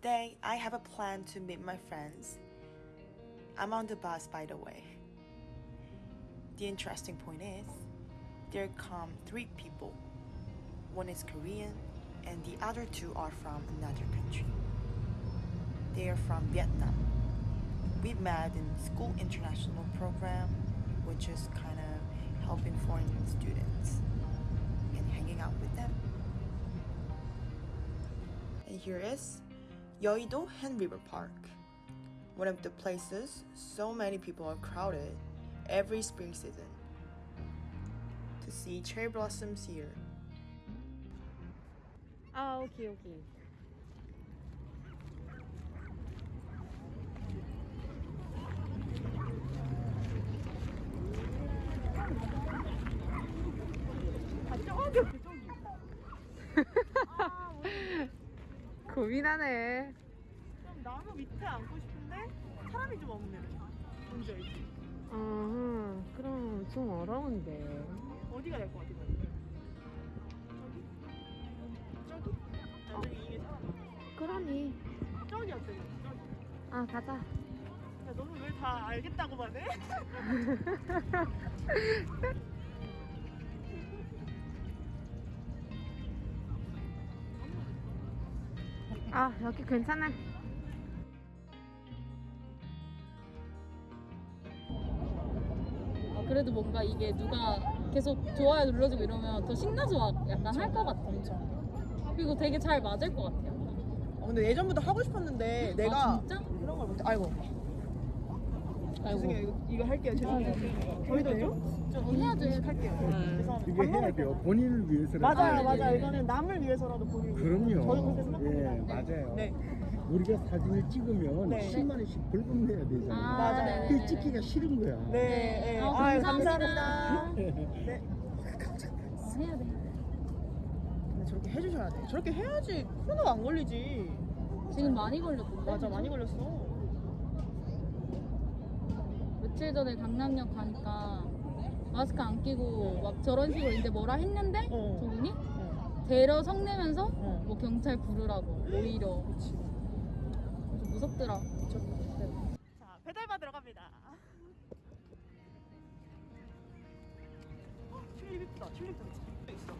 Today, I have a plan to meet my friends. I'm on the bus, by the way. The interesting point is, there come three people. One is Korean, and the other two are from another country. They are from Vietnam. We met in school international program, which is kind of helping foreign students and hanging out with them. And here is Yoido Han River Park. One of the places so many people are crowded every spring season to see cherry blossoms here. Ah, okay, okay. 고민하네 좀 나무 밑에 앉고 싶은데 사람이 좀 없네 뭔지 알지? 음 그럼 좀 어려운데 어디가 될 것 같아 저기? 저기? 아 저기 이게 사람 많아 그러니 저기 어때 저기 아 가자 야 너는 왜 다 알겠다고만 해? 아 여기 괜찮아 아, 그래도 뭔가 이게 누가 계속 좋아요 눌러주고 이러면 더 신나서 막 약간 할 것 같아. 그리고 되게 잘 맞을 것 같아요. 어, 근데 예전부터 하고 싶었는데 내가 아, 진짜? 그런 걸 못해 아이고. 죄송해요 이거, 이거 할게요 죄송해요 저희도 좀, 좀 해야죠. 인식할게요 죄송합니다 이게 밥 해야 먹을 돼요. 본인을 위해서라도. 맞아요 아, 맞아요 네네. 이거는 남을 위해서라도 본인을 그럼요. 저도 그렇게 생각합니다 예, 맞아요. 네 우리가 사진을 찍으면 네. 10만 원씩 벌금 내야 되잖아요. 아, 맞아요. 네네네. 그게 찍기가 싫은 거야. 네, 네. 아, 아유, 감사합니다. 감사합니다. 네. 해야 돼. 근데 저렇게 해주셔야 돼. 저렇게 해야지 코로나가 안 걸리지. 지금 많이 걸렸던데? 맞아, 많이 걸렸어. 며칠 전에 강남역 가니까 마스크 안 끼고 막 저런 식으로 이제 뭐라 했는데 어. 저분이 응. 대러 성내면서 어. 뭐 경찰 부르라고 오히려 그치. 좀 무섭더라. 자, 배달바 들어갑니다. 어, 튤립 이쁘다. 튤립 도 있어.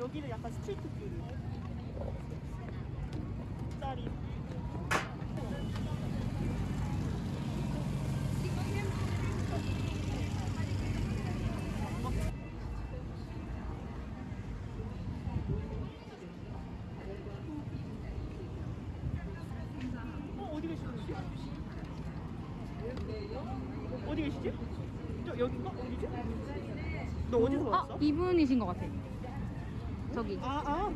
여기는 약간 스트리트 뷰. 짤이. 어, 어디 계시는지? 어디 계시지? 저 여긴가? 어디지? 너 어디서 아 왔어? 이분이신 것 같아. 저기. 아, 아.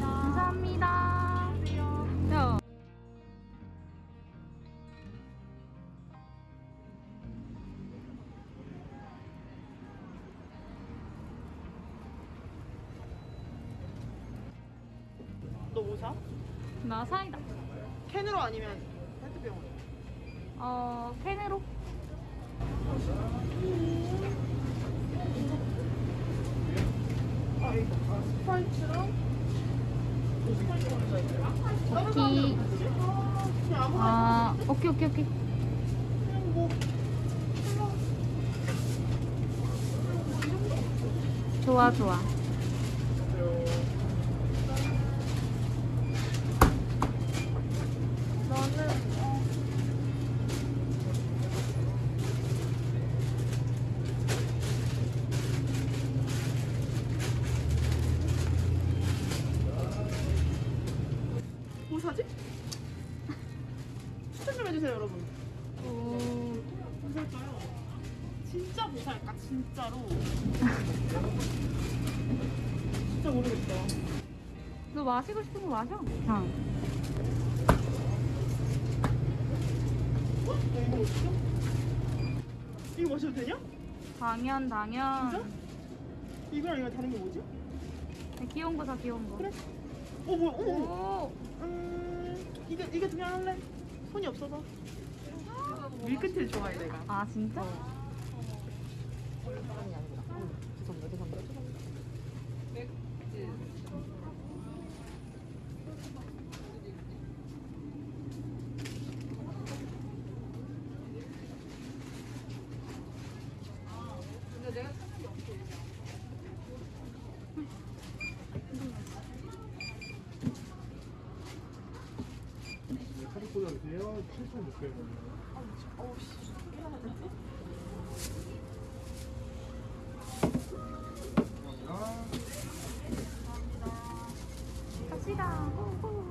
감사합니다. 야. 너뭐 사? 나 사이다. 캔으로 아니면 페트병으로? 어 캔으로. 아, 이거 스파이츠랑 오케이. 아, 아 오케이 오케이 오케이. 뭐 좋아 좋아. 나는 어, 뭐 사지? 추천 좀 해주세요 여러분 오. 뭐 살까요? 진짜 뭐 살까 진짜로 진짜 모르겠다 너 마시고 싶은 거 마셔. 그냥. 어? 야, 이거 어딨어? 이거 마셔도 되냐? 당연 당연. 진짜? 이거랑 이거 다른 게 뭐지? 귀여운 거 사 귀여운 거. 그래. 어 뭐야? 어머. 어. 음, 이게 이게 그냥 할래. 손이 없어서. 밀크티를 좋아해 내가. 아 진짜? 어. 아니 아니다. 어, 죄송합니다. 죄송합니다. 꽂아주세요. 7,600원. 갑시다. 너무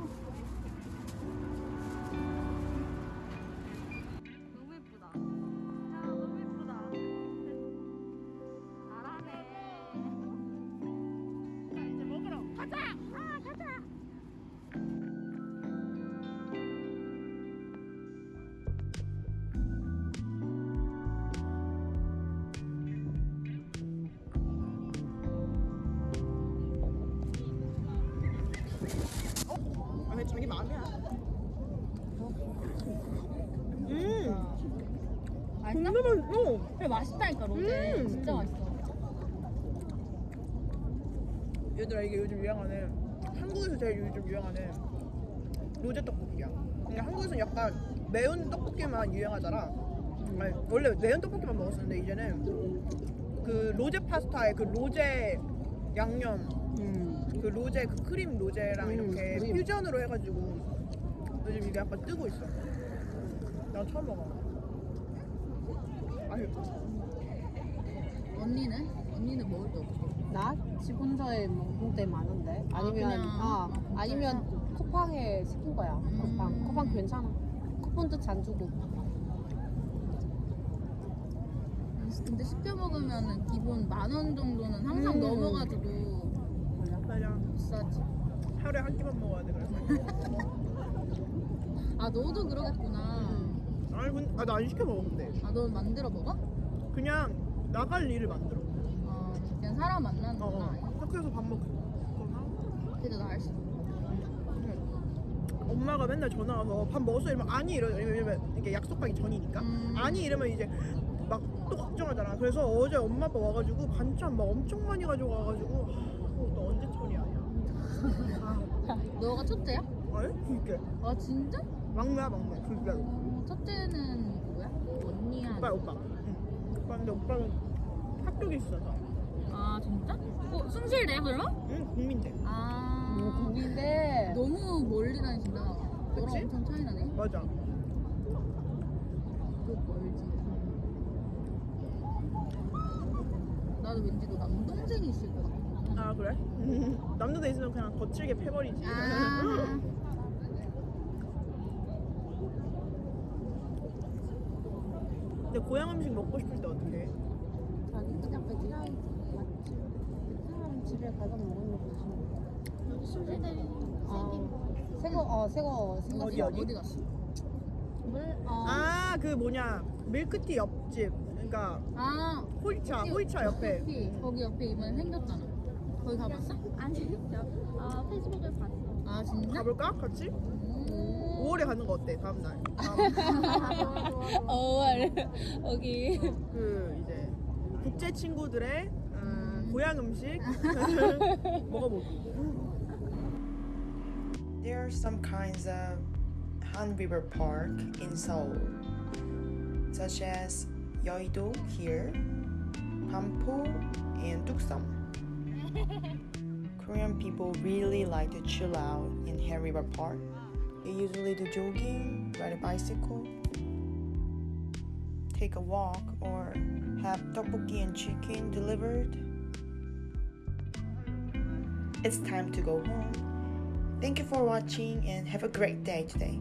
맛있나? 궁금한, 어. 그래 맛있다니까 로제. 음. 진짜 맛있어. 얘들아 이게 요즘 유행하는 한국에서 제일 요즘 유행하는 로제 떡볶이야. 근데 한국에서는 약간 매운 떡볶이만 유행하잖아. 아니, 원래 매운 떡볶이만 먹었었는데 이제는 그 로제 파스타에 그 로제 양념, 음. 그 로제 그 크림 로제랑 음, 이렇게 크림. 퓨전으로 해가지고 요즘 이게 약간 뜨고 있어. 나 처음 먹어. 언니는? 언니는 먹을 게 없어. 나? 집 혼자에 먹을 때 많은데. 아, 아니면 그냥? 아, 아? 아니면 쿠팡에 시킨 거야. 쿠팡. 음. 쿠팡 괜찮아. 쿠폰도 잘 주고. 근데 시켜 먹으면은 기본 만 원 정도는 항상 음. 넘어가지고 맞아. 비싸지. 하루에 한 끼만 먹어야 돼 그래서. 아 너도 그러겠구나. 아니, 근- 아, 나 안 시켜 먹어 근데. 아너 만들어 먹어? 그냥 나갈 일을 만들어. 어 그냥 사람 어, 만나는구나. 어. 학교에서 밥 먹거나 그래도 나을 수. 있어. 엄마가 맨날 전화 와서 밥 먹었어 이러면 아니 이러 이러면 이게 약속하기 전이니까 음. 아니 이러면 이제 막 또 걱정하잖아. 그래서 어제 엄마 아빠 와가지고 반찬 막 엄청 많이 가지고 와가지고 어, 너 언제 처리하냐? 너가 첫째야? 아니 그게 아 진짜? 막내야 막내 진짜로. 어, 첫째는 누구야? 언니야? 오빠 오빠. 응. 오빠 근데 오빠는 학교에 있어서. 아 진짜? 어 숭실대 그럼? 응 국민대. 아 음, 국인데 너무 멀리 다니신다. 너랑? 엄청 차이 나네. 맞아. 또 멀지. 나도 왠지 너 남동생이 있을 것 같아. 아 그래? 남자들 있으면 그냥 거칠게 패버리지. 아. 근데 고향 음식 먹고 싶을 때 어떻게 해? 자기 그냥 베트남 집에 가서 먹으면 되지. 숭실대 아, 새거 어 새거 생각 어디, 어디? 어디 갔어? 물 어. 아그 뭐냐 밀크티 옆집. 그러니까 아 호이차 호피, 호이차 옆에. 응. 거기 옆에 이번에 생겼잖아. 거기 가봤어? 아니, 저, 어, 페이스북을 봤어. 아 진짜? 가볼까? 같이? 음. 5월에 가는 거 어때? 다음 날. 다음 어, 여기. 그 이제 국제 친구들의 어, 음. 고향 음식 먹어보기. There are some kinds of Han River Park in Seoul, such as Yeouido here, Pampo, and Tuksam. Korean people really like to chill out in Han River Park. Usually do jogging, ride a bicycle, take a walk, or have tteokbokki and chicken delivered. It's time to go home. Thank you for watching and have a great day today.